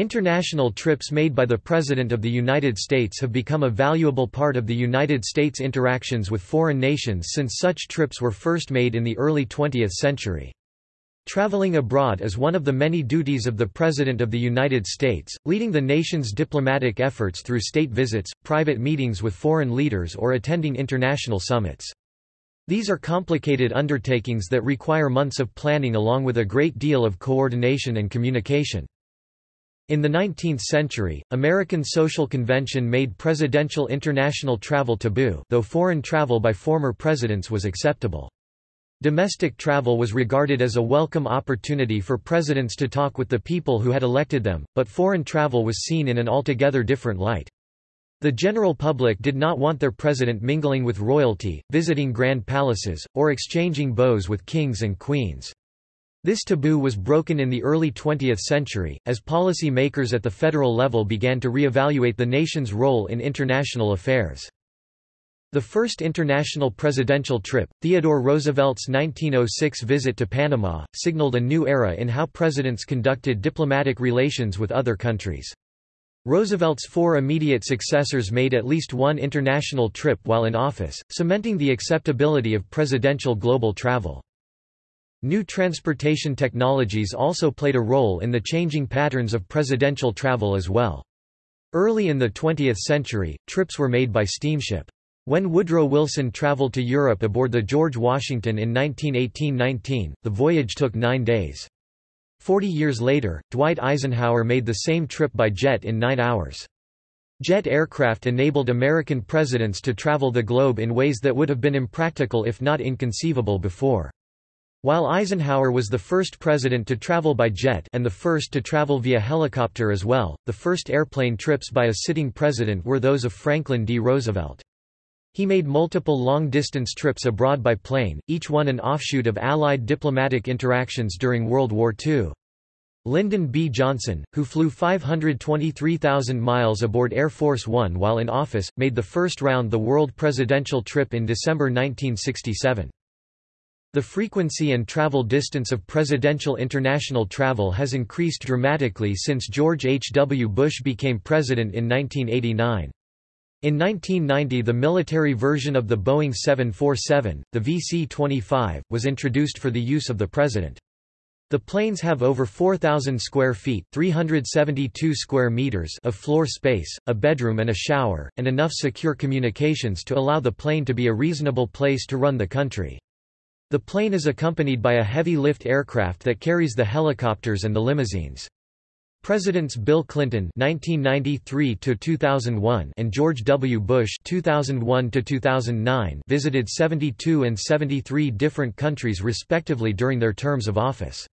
International trips made by the President of the United States have become a valuable part of the United States' interactions with foreign nations since such trips were first made in the early 20th century. Traveling abroad is one of the many duties of the President of the United States, leading the nation's diplomatic efforts through state visits, private meetings with foreign leaders or attending international summits. These are complicated undertakings that require months of planning along with a great deal of coordination and communication. In the 19th century, American Social Convention made presidential international travel taboo though foreign travel by former presidents was acceptable. Domestic travel was regarded as a welcome opportunity for presidents to talk with the people who had elected them, but foreign travel was seen in an altogether different light. The general public did not want their president mingling with royalty, visiting grand palaces, or exchanging bows with kings and queens. This taboo was broken in the early 20th century, as policy makers at the federal level began to re-evaluate the nation's role in international affairs. The first international presidential trip, Theodore Roosevelt's 1906 visit to Panama, signaled a new era in how presidents conducted diplomatic relations with other countries. Roosevelt's four immediate successors made at least one international trip while in office, cementing the acceptability of presidential global travel. New transportation technologies also played a role in the changing patterns of presidential travel as well. Early in the 20th century, trips were made by steamship. When Woodrow Wilson traveled to Europe aboard the George Washington in 1918–19, the voyage took nine days. Forty years later, Dwight Eisenhower made the same trip by jet in nine hours. Jet aircraft enabled American presidents to travel the globe in ways that would have been impractical if not inconceivable before. While Eisenhower was the first president to travel by jet and the first to travel via helicopter as well, the first airplane trips by a sitting president were those of Franklin D. Roosevelt. He made multiple long-distance trips abroad by plane, each one an offshoot of Allied diplomatic interactions during World War II. Lyndon B. Johnson, who flew 523,000 miles aboard Air Force One while in office, made the first round-the-world presidential trip in December 1967. The frequency and travel distance of presidential international travel has increased dramatically since George H. W. Bush became president in 1989. In 1990 the military version of the Boeing 747, the VC-25, was introduced for the use of the president. The planes have over 4,000 square feet 372 square meters of floor space, a bedroom and a shower, and enough secure communications to allow the plane to be a reasonable place to run the country. The plane is accompanied by a heavy-lift aircraft that carries the helicopters and the limousines. Presidents Bill Clinton (1993–2001) and George W. Bush (2001–2009) visited 72 and 73 different countries respectively during their terms of office.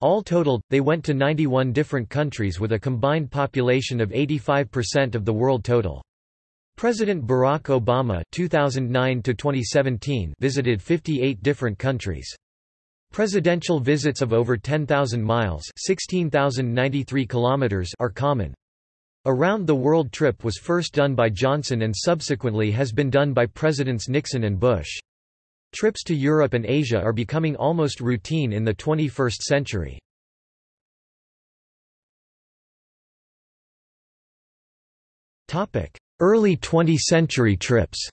All totaled, they went to 91 different countries with a combined population of 85% of the world total. President Barack Obama 2009 visited 58 different countries. Presidential visits of over 10,000 miles 16,093 kilometers are common. Around the world trip was first done by Johnson and subsequently has been done by Presidents Nixon and Bush. Trips to Europe and Asia are becoming almost routine in the 21st century. Early 20th-century trips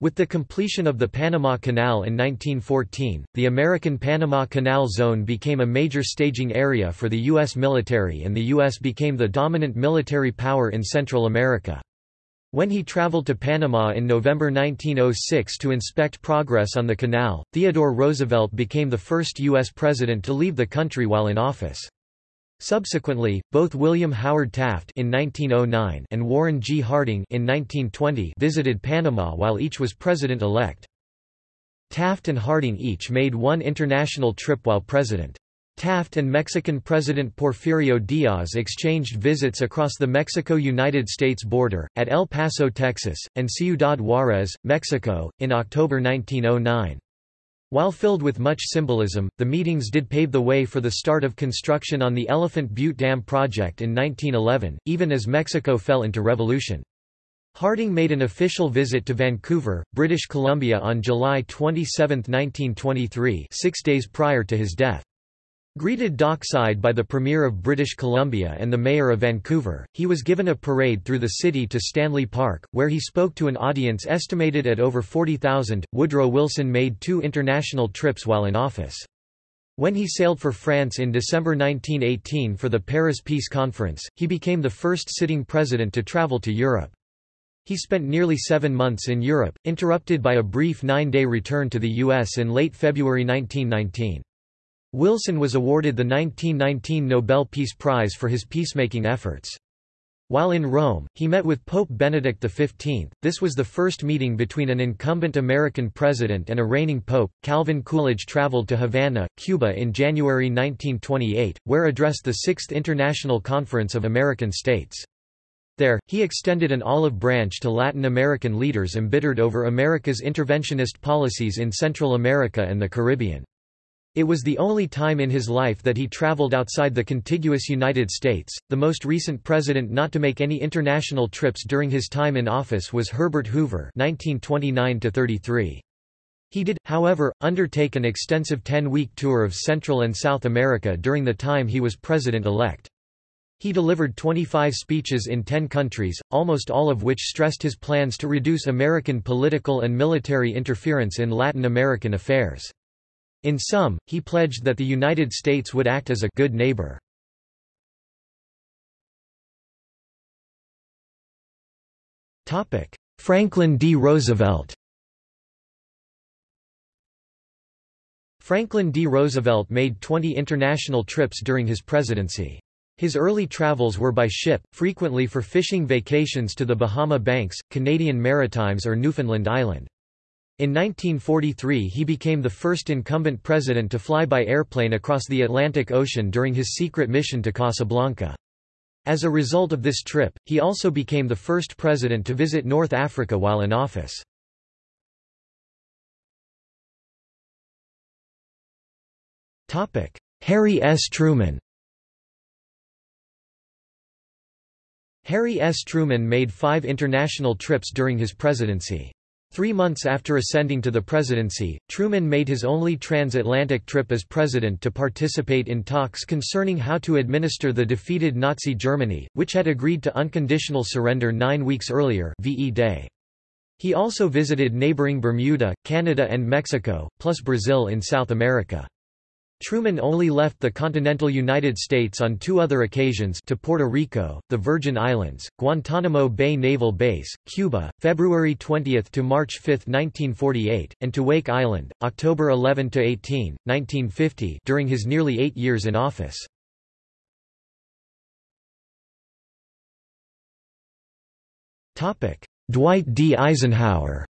With the completion of the Panama Canal in 1914, the American Panama Canal Zone became a major staging area for the U.S. military and the U.S. became the dominant military power in Central America. When he traveled to Panama in November 1906 to inspect progress on the canal, Theodore Roosevelt became the first U.S. president to leave the country while in office. Subsequently, both William Howard Taft in 1909 and Warren G. Harding in 1920 visited Panama while each was president-elect. Taft and Harding each made one international trip while president. Taft and Mexican President Porfirio Diaz exchanged visits across the Mexico-United States border, at El Paso, Texas, and Ciudad Juárez, Mexico, in October 1909. While filled with much symbolism, the meetings did pave the way for the start of construction on the Elephant Butte Dam project in 1911, even as Mexico fell into revolution. Harding made an official visit to Vancouver, British Columbia on July 27, 1923 six days prior to his death. Greeted dockside by the Premier of British Columbia and the Mayor of Vancouver, he was given a parade through the city to Stanley Park, where he spoke to an audience estimated at over 40,000. Woodrow Wilson made two international trips while in office. When he sailed for France in December 1918 for the Paris Peace Conference, he became the first sitting president to travel to Europe. He spent nearly seven months in Europe, interrupted by a brief nine-day return to the U.S. in late February 1919. Wilson was awarded the 1919 Nobel Peace Prize for his peacemaking efforts. While in Rome, he met with Pope Benedict XV. This was the first meeting between an incumbent American president and a reigning pope. Calvin Coolidge traveled to Havana, Cuba in January 1928, where addressed the Sixth International Conference of American States. There, he extended an olive branch to Latin American leaders embittered over America's interventionist policies in Central America and the Caribbean. It was the only time in his life that he traveled outside the contiguous United States. The most recent president not to make any international trips during his time in office was Herbert Hoover (1929–33). He did, however, undertake an extensive 10-week tour of Central and South America during the time he was president-elect. He delivered 25 speeches in 10 countries, almost all of which stressed his plans to reduce American political and military interference in Latin American affairs. In sum, he pledged that the United States would act as a good neighbor. Franklin D. Roosevelt Franklin D. Roosevelt made 20 international trips during his presidency. His early travels were by ship, frequently for fishing vacations to the Bahama Banks, Canadian Maritimes or Newfoundland Island. In 1943 he became the first incumbent president to fly by airplane across the Atlantic Ocean during his secret mission to Casablanca. As a result of this trip, he also became the first president to visit North Africa while in office. Harry S. Truman Harry S. Truman made five international trips during his presidency. Three months after ascending to the presidency, Truman made his only transatlantic trip as president to participate in talks concerning how to administer the defeated Nazi Germany, which had agreed to unconditional surrender nine weeks earlier VE Day. He also visited neighboring Bermuda, Canada and Mexico, plus Brazil in South America. Truman only left the continental United States on two other occasions to Puerto Rico, the Virgin Islands, Guantanamo Bay Naval Base, Cuba, February 20 to March 5, 1948, and to Wake Island, October 11 to 18, 1950, during his nearly 8 years in office. Topic: Dwight D. Eisenhower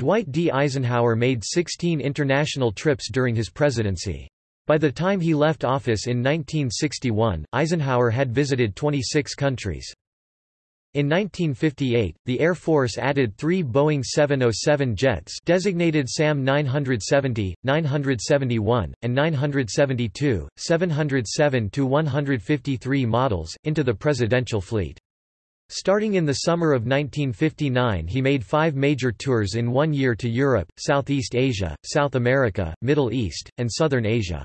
Dwight D. Eisenhower made 16 international trips during his presidency. By the time he left office in 1961, Eisenhower had visited 26 countries. In 1958, the Air Force added three Boeing 707 jets designated SAM 970, 971, and 972, 707-153 models, into the presidential fleet. Starting in the summer of 1959 he made five major tours in one year to Europe, Southeast Asia, South America, Middle East, and Southern Asia.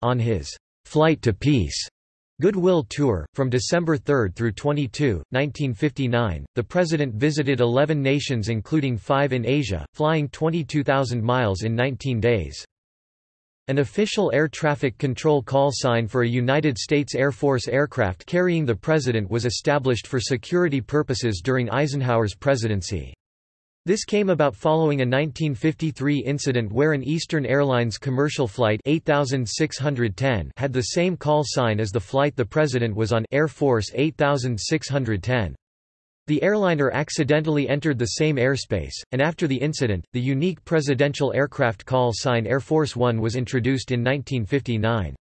On his «Flight to Peace» Goodwill Tour, from December 3 through 22, 1959, the President visited 11 nations including five in Asia, flying 22,000 miles in 19 days. An official air traffic control call sign for a United States Air Force aircraft carrying the president was established for security purposes during Eisenhower's presidency. This came about following a 1953 incident where an Eastern Airlines commercial flight 8610 had the same call sign as the flight the president was on Air Force 8610. The airliner accidentally entered the same airspace, and after the incident, the unique presidential aircraft call sign Air Force One was introduced in 1959.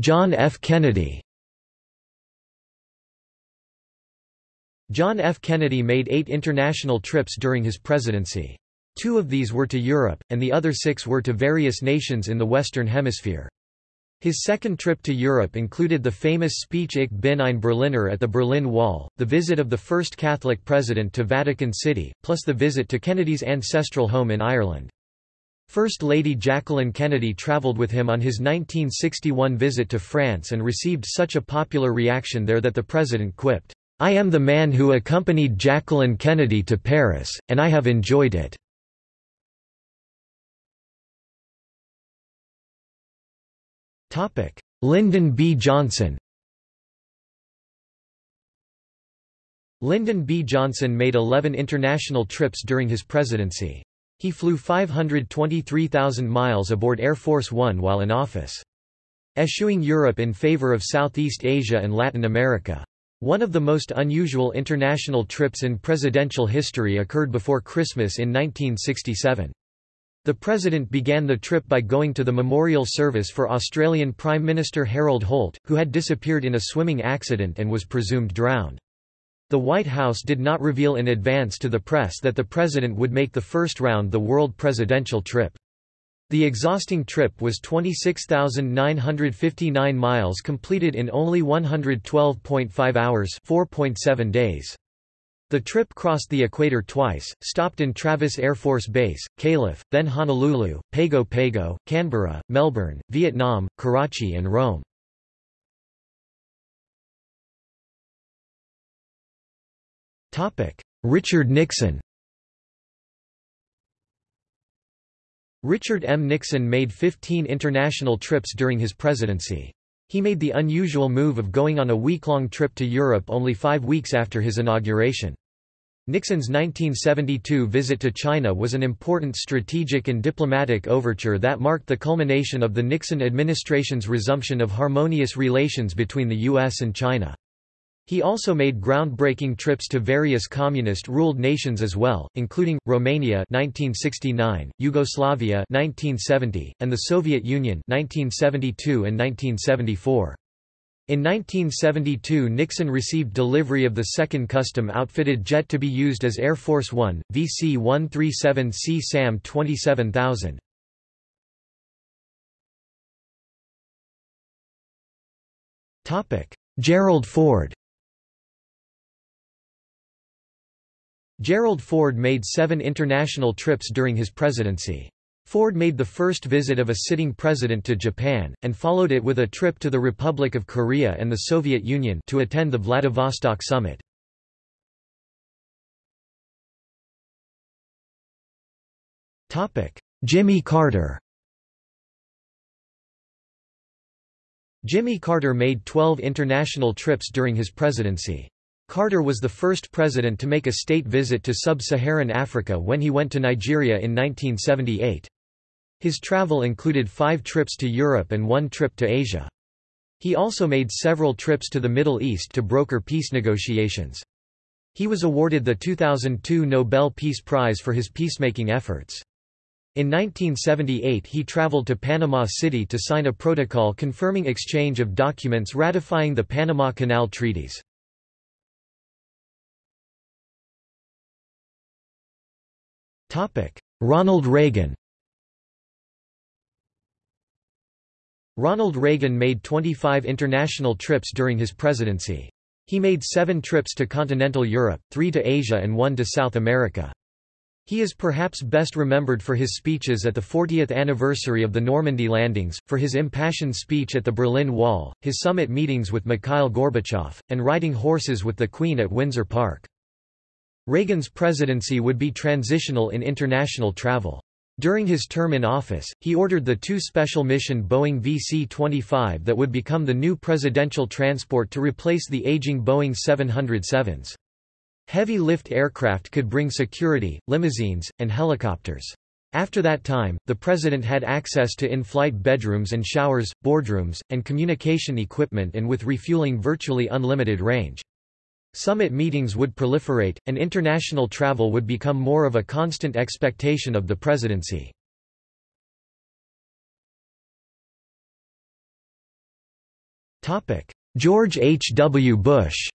John F. Kennedy John F. Kennedy made eight international trips during his presidency. Two of these were to Europe, and the other six were to various nations in the Western Hemisphere. His second trip to Europe included the famous speech Ich bin ein Berliner at the Berlin Wall, the visit of the first Catholic president to Vatican City, plus the visit to Kennedy's ancestral home in Ireland. First Lady Jacqueline Kennedy traveled with him on his 1961 visit to France and received such a popular reaction there that the president quipped, I am the man who accompanied Jacqueline Kennedy to Paris, and I have enjoyed it. Lyndon B. Johnson Lyndon B. Johnson made 11 international trips during his presidency. He flew 523,000 miles aboard Air Force One while in office. Eschewing Europe in favor of Southeast Asia and Latin America. One of the most unusual international trips in presidential history occurred before Christmas in 1967. The President began the trip by going to the memorial service for Australian Prime Minister Harold Holt, who had disappeared in a swimming accident and was presumed drowned. The White House did not reveal in advance to the press that the President would make the first round the world presidential trip. The exhausting trip was 26,959 miles completed in only 112.5 hours 4.7 days. The trip crossed the equator twice, stopped in Travis Air Force Base, Calif., then Honolulu, Pago Pago, Canberra, Melbourne, Vietnam, Karachi and Rome. Richard Nixon Richard M. Nixon made 15 international trips during his presidency. He made the unusual move of going on a week-long trip to Europe only five weeks after his inauguration. Nixon's 1972 visit to China was an important strategic and diplomatic overture that marked the culmination of the Nixon administration's resumption of harmonious relations between the U.S. and China. He also made groundbreaking trips to various communist-ruled nations as well, including, Romania 1969, Yugoslavia 1970, and the Soviet Union 1972 and 1974. In 1972 Nixon received delivery of the second custom-outfitted jet to be used as Air Force One, VC-137C SAM 27000. Gerald Ford Gerald Ford made seven international trips during his presidency. Ford made the first visit of a sitting president to Japan, and followed it with a trip to the Republic of Korea and the Soviet Union to attend the Vladivostok summit. Jimmy Carter Jimmy Carter made 12 international trips during his presidency. Carter was the first president to make a state visit to sub-Saharan Africa when he went to Nigeria in 1978. His travel included five trips to Europe and one trip to Asia. He also made several trips to the Middle East to broker peace negotiations. He was awarded the 2002 Nobel Peace Prize for his peacemaking efforts. In 1978 he traveled to Panama City to sign a protocol confirming exchange of documents ratifying the Panama Canal Treaties. Ronald Reagan Ronald Reagan made 25 international trips during his presidency. He made seven trips to continental Europe, three to Asia and one to South America. He is perhaps best remembered for his speeches at the 40th anniversary of the Normandy landings, for his impassioned speech at the Berlin Wall, his summit meetings with Mikhail Gorbachev, and riding horses with the Queen at Windsor Park. Reagan's presidency would be transitional in international travel. During his term in office, he ordered the two special mission Boeing VC-25 that would become the new presidential transport to replace the aging Boeing 707s. Heavy lift aircraft could bring security, limousines, and helicopters. After that time, the president had access to in-flight bedrooms and showers, boardrooms, and communication equipment and with refueling virtually unlimited range. Summit meetings would proliferate, and international travel would become more of a constant expectation of the presidency. George H. W. Bush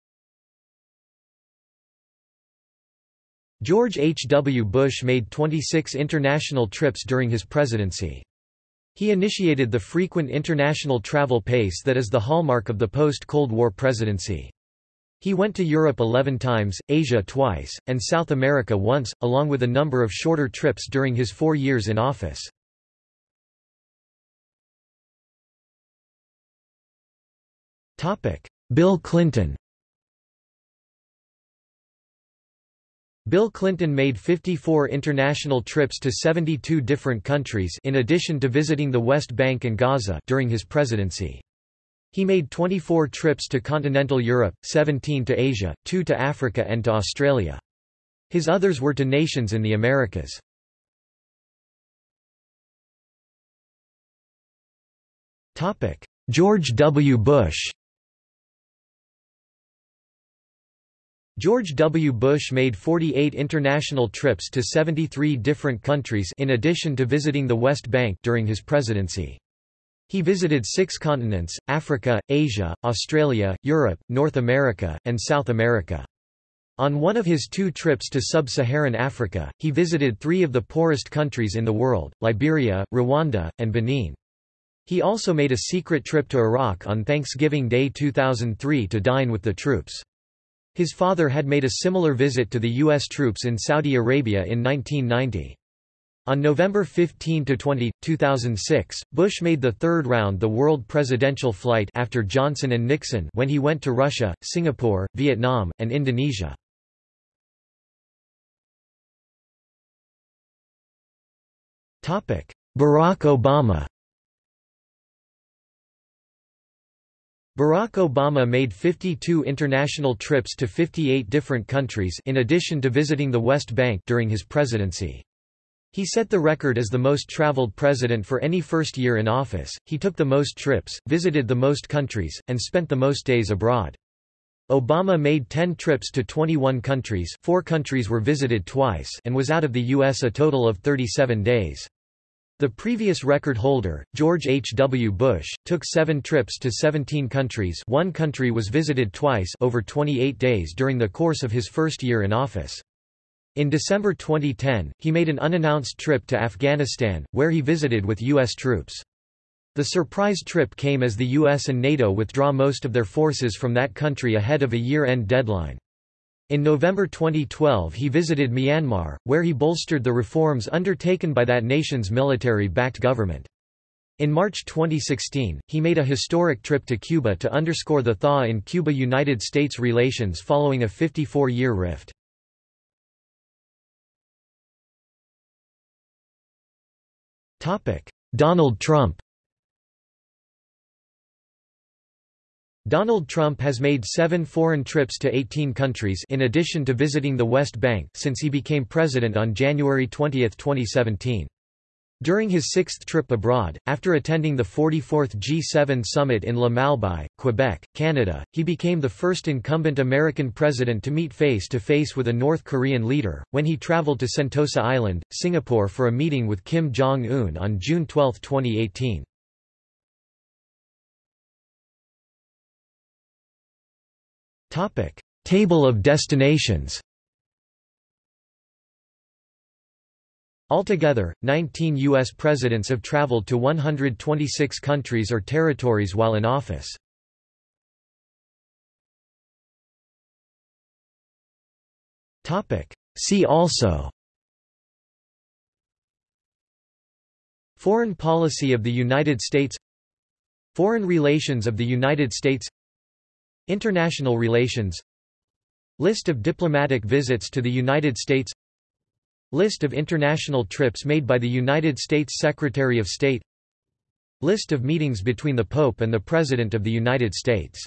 George H. W. Bush made 26 international trips during his presidency. He initiated the frequent international travel pace that is the hallmark of the post-Cold War presidency. He went to Europe 11 times, Asia twice, and South America once, along with a number of shorter trips during his four years in office. Bill Clinton Bill Clinton made 54 international trips to 72 different countries in addition to visiting the West Bank and Gaza during his presidency. He made 24 trips to continental Europe, 17 to Asia, 2 to Africa and to Australia. His others were to nations in the Americas. George W. Bush George W. Bush made 48 international trips to 73 different countries in addition to visiting the West Bank during his presidency. He visited six continents, Africa, Asia, Australia, Europe, North America, and South America. On one of his two trips to sub-Saharan Africa, he visited three of the poorest countries in the world, Liberia, Rwanda, and Benin. He also made a secret trip to Iraq on Thanksgiving Day 2003 to dine with the troops. His father had made a similar visit to the U.S. troops in Saudi Arabia in 1990. On November 15–20, 2006, Bush made the third round the world presidential flight after Johnson and Nixon when he went to Russia, Singapore, Vietnam, and Indonesia. Barack Obama Barack Obama made 52 international trips to 58 different countries in addition to visiting the West Bank during his presidency. He set the record as the most traveled president for any first year in office, he took the most trips, visited the most countries, and spent the most days abroad. Obama made 10 trips to 21 countries four countries were visited twice and was out of the U.S. a total of 37 days. The previous record holder, George H. W. Bush, took seven trips to 17 countries one country was visited twice over 28 days during the course of his first year in office. In December 2010, he made an unannounced trip to Afghanistan, where he visited with U.S. troops. The surprise trip came as the US and NATO withdraw most of their forces from that country ahead of a year-end deadline. In November 2012 he visited Myanmar, where he bolstered the reforms undertaken by that nation's military-backed government. In March 2016, he made a historic trip to Cuba to underscore the thaw in Cuba-United States relations following a 54-year rift. Donald Trump Donald Trump has made seven foreign trips to 18 countries in addition to visiting the West Bank since he became president on January 20, 2017. During his sixth trip abroad, after attending the 44th G7 summit in La Malbaie, Quebec, Canada, he became the first incumbent American president to meet face-to-face -face with a North Korean leader, when he traveled to Sentosa Island, Singapore for a meeting with Kim Jong-un on June 12, 2018. Table of destinations Altogether, 19 U.S. presidents have traveled to 126 countries or territories while in office. See also Foreign policy of the United States Foreign relations of the United States International relations List of diplomatic visits to the United States List of international trips made by the United States Secretary of State. List of meetings between the Pope and the President of the United States